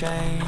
change.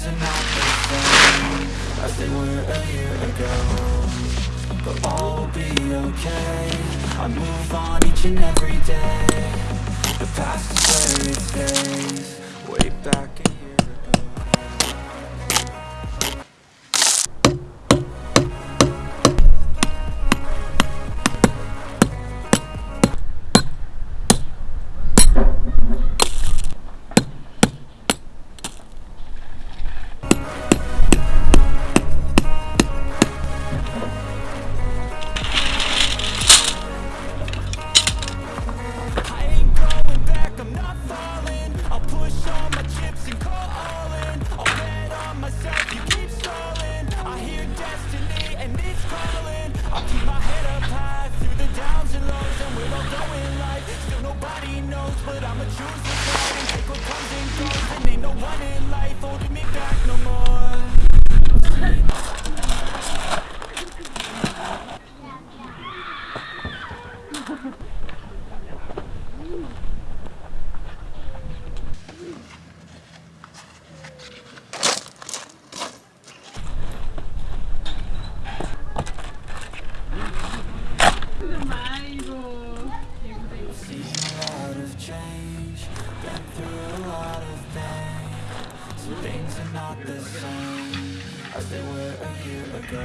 things are not the same As they were a year ago. But all will be okay. I move on each and every day. The past is where it stays. Way back not the same as they were a year ago.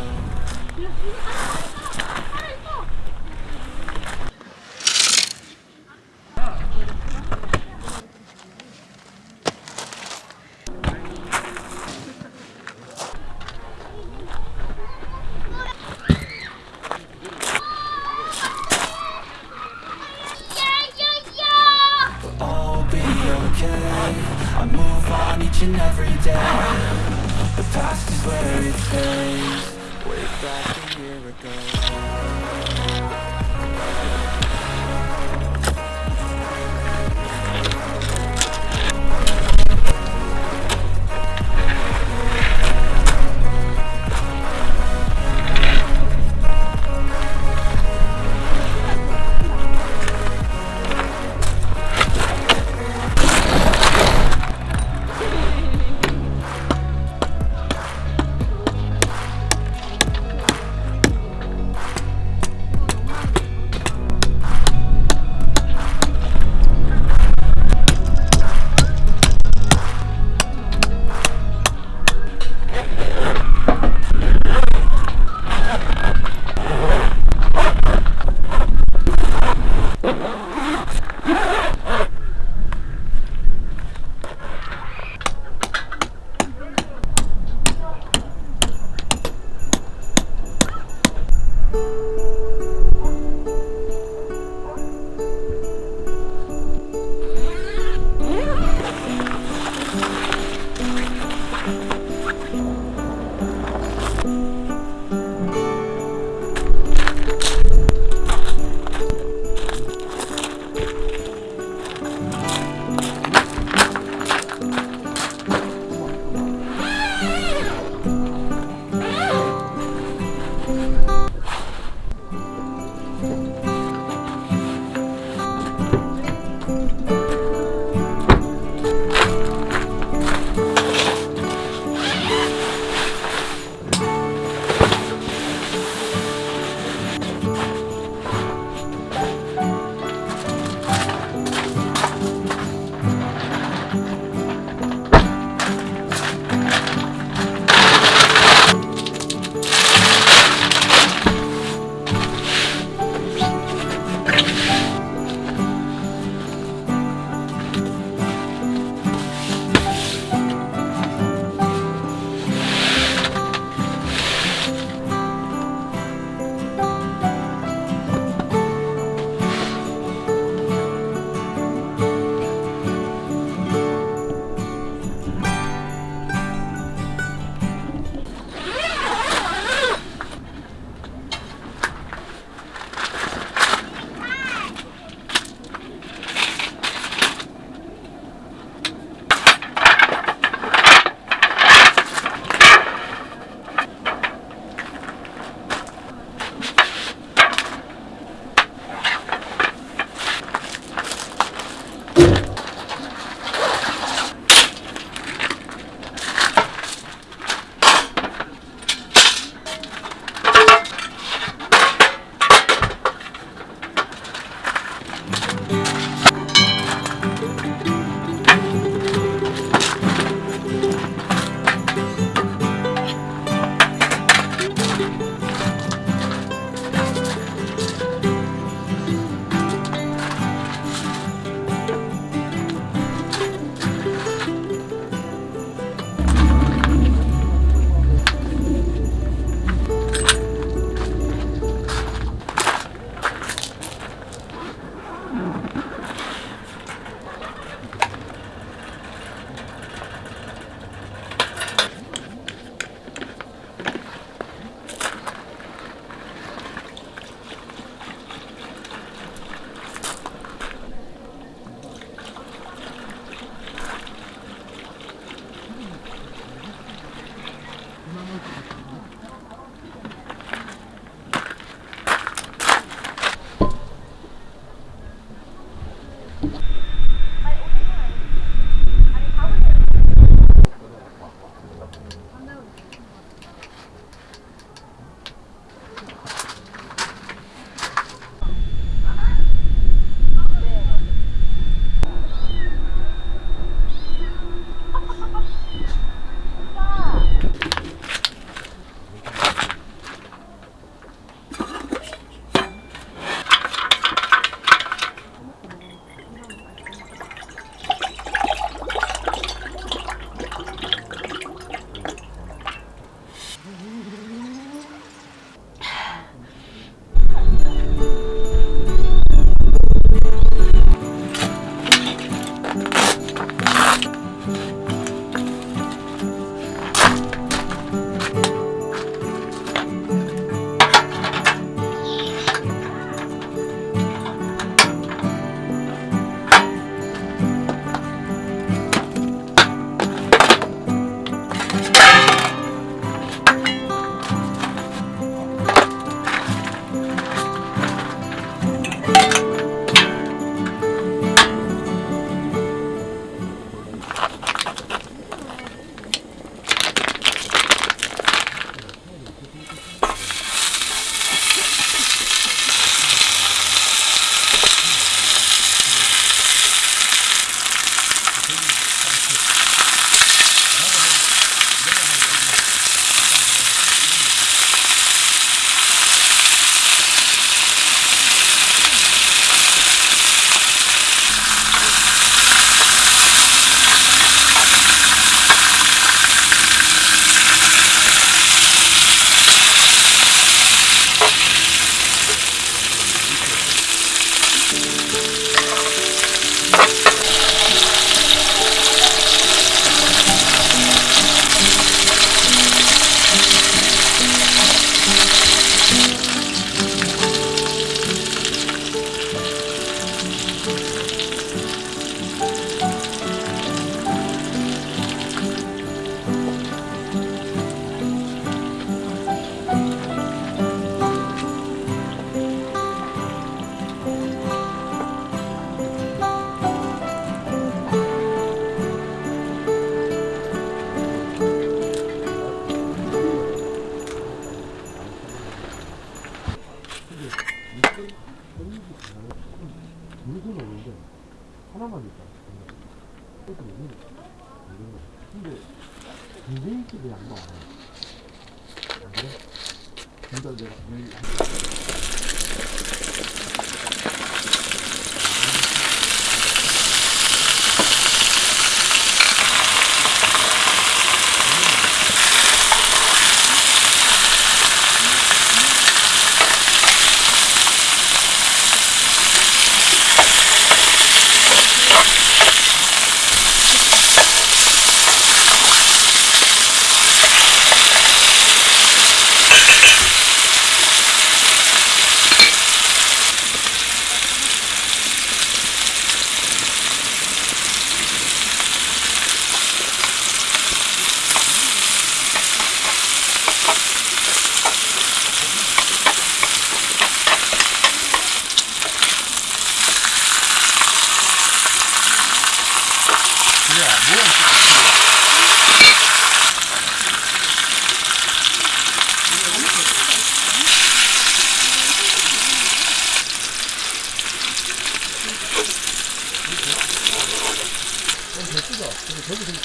저기 좀.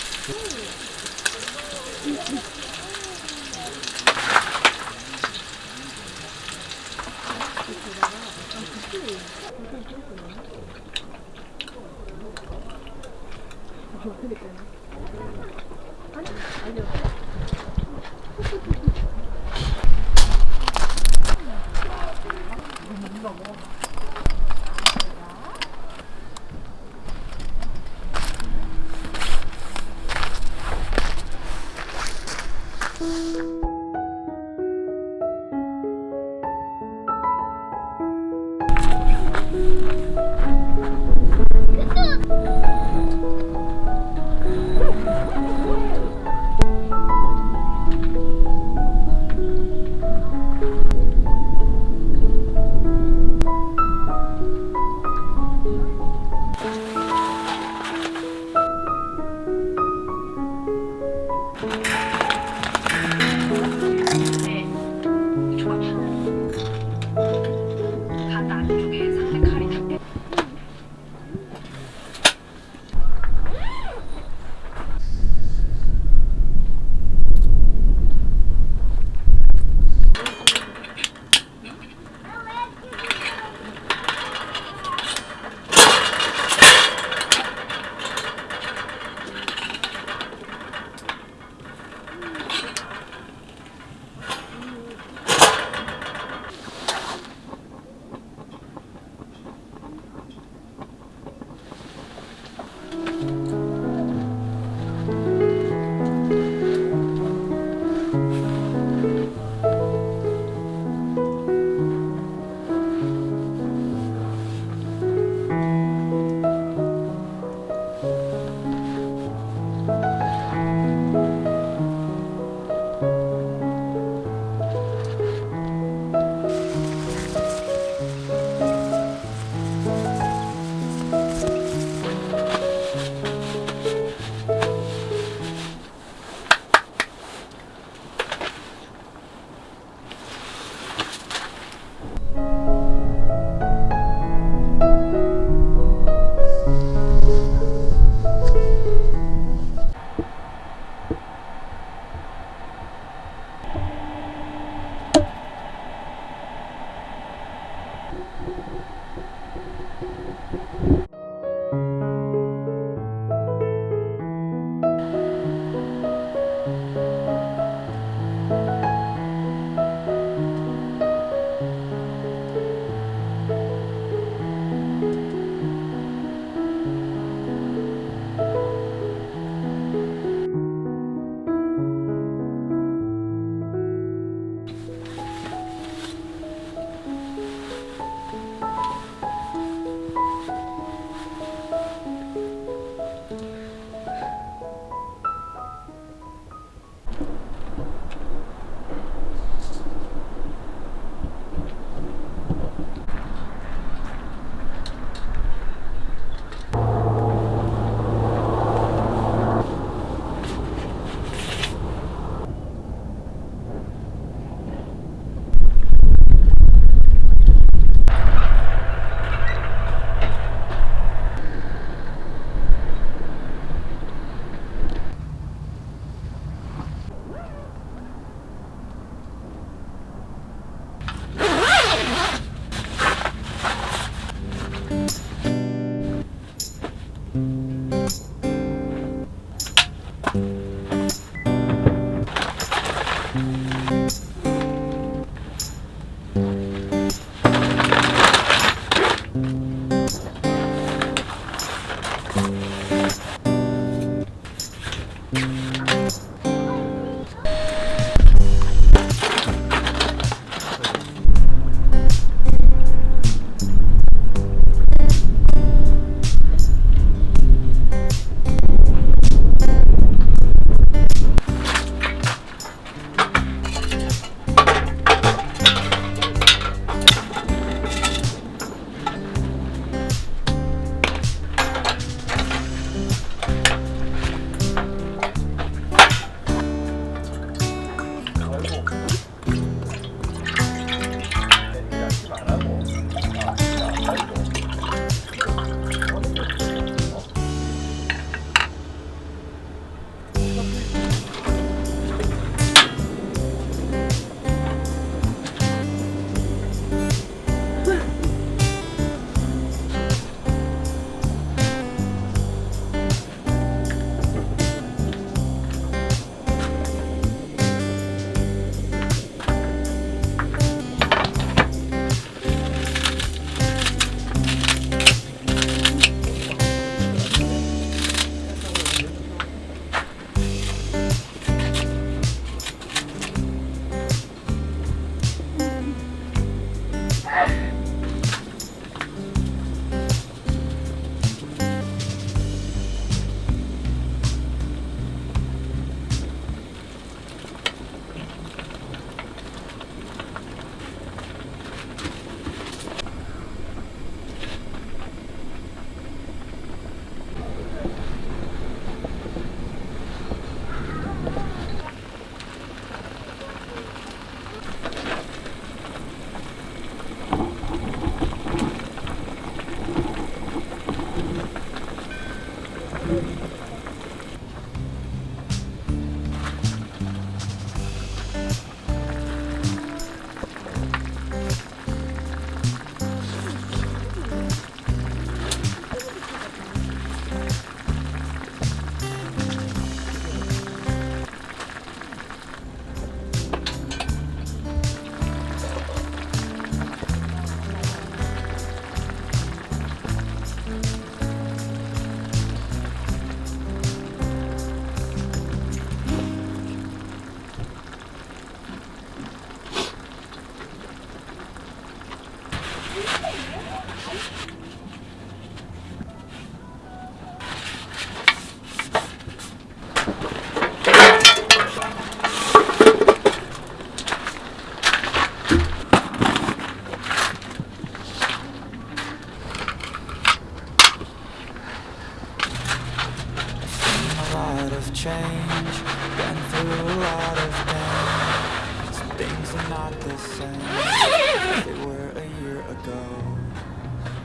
of change. Been through a lot of damage. Some Things are not the same as They were a year ago.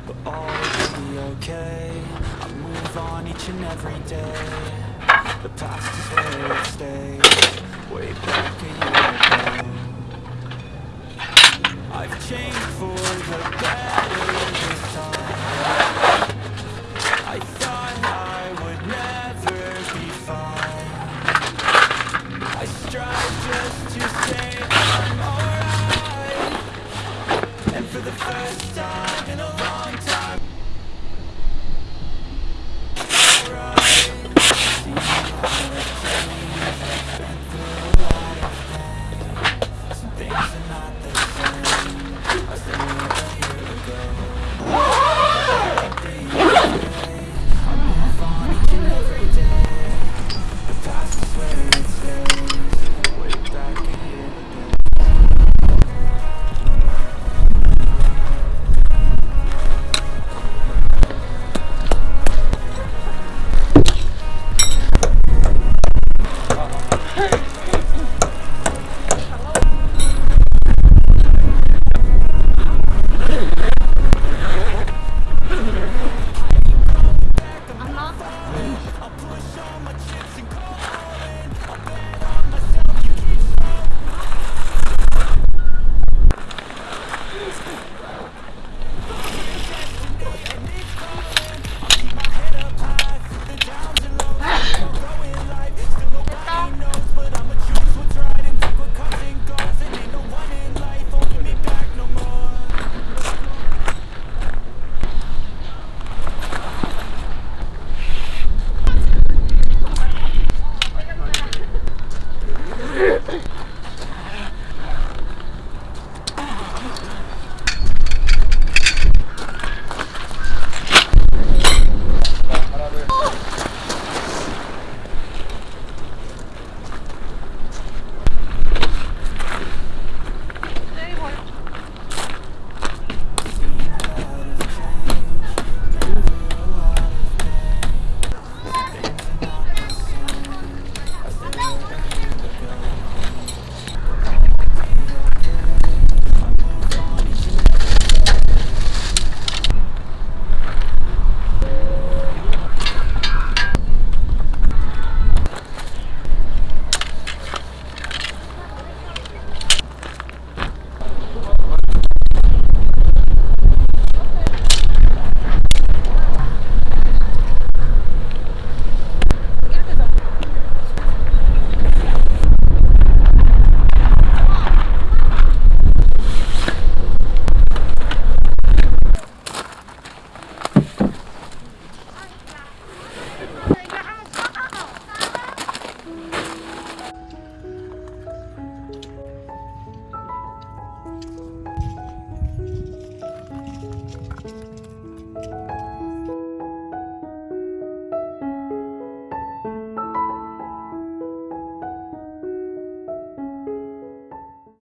But all will be okay. I move on each and every day. The past is where it stays. Way back a year ago. I've changed for the